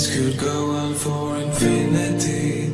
This could go on for infinity.